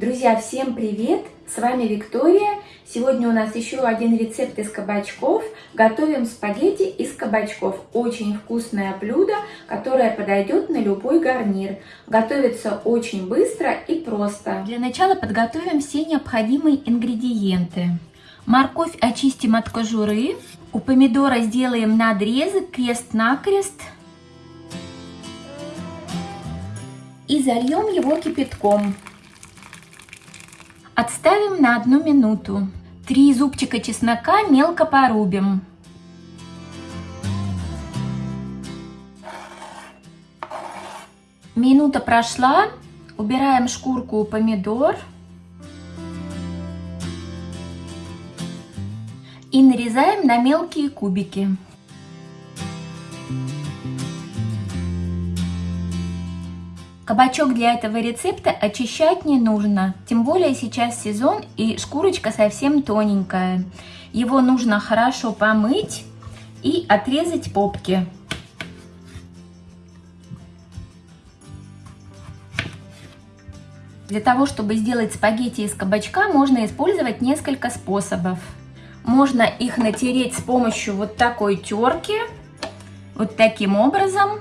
Друзья, всем привет! С вами Виктория. Сегодня у нас еще один рецепт из кабачков. Готовим спагетти из кабачков. Очень вкусное блюдо, которое подойдет на любой гарнир. Готовится очень быстро и просто. Для начала подготовим все необходимые ингредиенты. Морковь очистим от кожуры. У помидора сделаем надрезы крест-накрест. И зальем его кипятком. Отставим на одну минуту. Три зубчика чеснока мелко порубим. Минута прошла. Убираем шкурку у помидор. И нарезаем на мелкие кубики. Кабачок для этого рецепта очищать не нужно, тем более сейчас сезон и шкурочка совсем тоненькая. Его нужно хорошо помыть и отрезать попки. Для того, чтобы сделать спагетти из кабачка, можно использовать несколько способов. Можно их натереть с помощью вот такой терки, вот таким образом.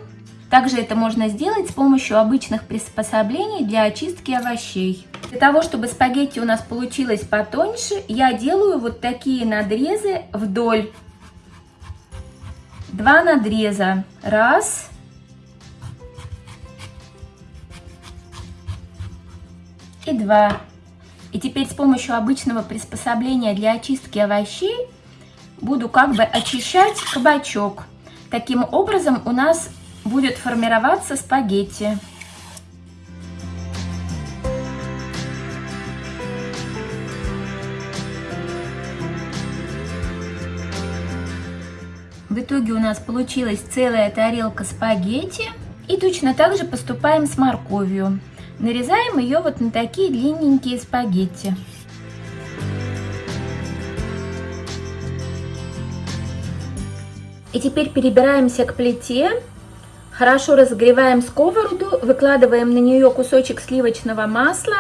Также это можно сделать с помощью обычных приспособлений для очистки овощей. Для того, чтобы спагетти у нас получилось потоньше, я делаю вот такие надрезы вдоль. Два надреза. Раз. И два. И теперь с помощью обычного приспособления для очистки овощей буду как бы очищать кабачок. Таким образом у нас будет формироваться спагетти. В итоге у нас получилась целая тарелка спагетти. И точно так же поступаем с морковью. Нарезаем ее вот на такие длинненькие спагетти. И теперь перебираемся к плите Хорошо разогреваем сковороду, выкладываем на нее кусочек сливочного масла.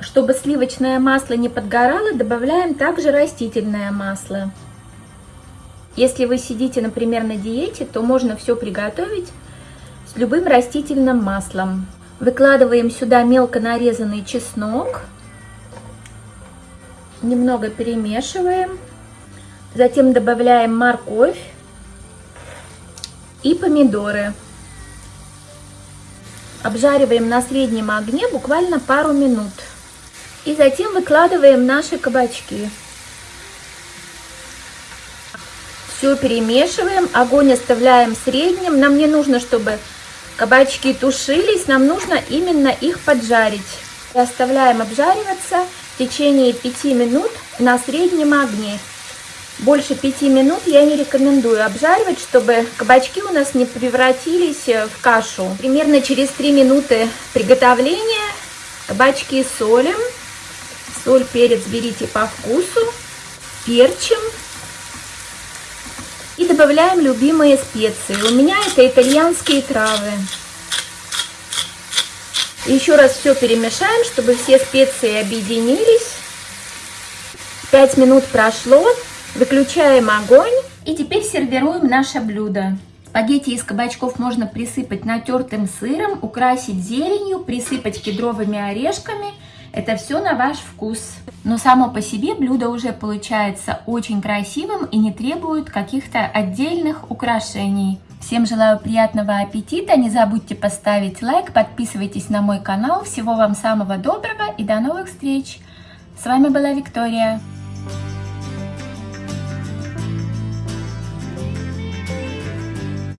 Чтобы сливочное масло не подгорало, добавляем также растительное масло. Если вы сидите, например, на диете, то можно все приготовить с любым растительным маслом. Выкладываем сюда мелко нарезанный чеснок. Немного перемешиваем. Затем добавляем морковь и помидоры. Обжариваем на среднем огне буквально пару минут. И затем выкладываем наши кабачки. Все перемешиваем, огонь оставляем средним. Нам не нужно, чтобы кабачки тушились, нам нужно именно их поджарить. И оставляем обжариваться в течение 5 минут на среднем огне. Больше пяти минут я не рекомендую обжаривать, чтобы кабачки у нас не превратились э, в кашу. Примерно через 3 минуты приготовления кабачки солим. Соль, перец берите по вкусу. Перчим. И добавляем любимые специи. У меня это итальянские травы. Еще раз все перемешаем, чтобы все специи объединились. 5 минут прошло. Выключаем огонь и теперь сервируем наше блюдо. Спагетти из кабачков можно присыпать натертым сыром, украсить зеленью, присыпать кедровыми орешками. Это все на ваш вкус. Но само по себе блюдо уже получается очень красивым и не требует каких-то отдельных украшений. Всем желаю приятного аппетита, не забудьте поставить лайк, подписывайтесь на мой канал. Всего вам самого доброго и до новых встреч! С вами была Виктория.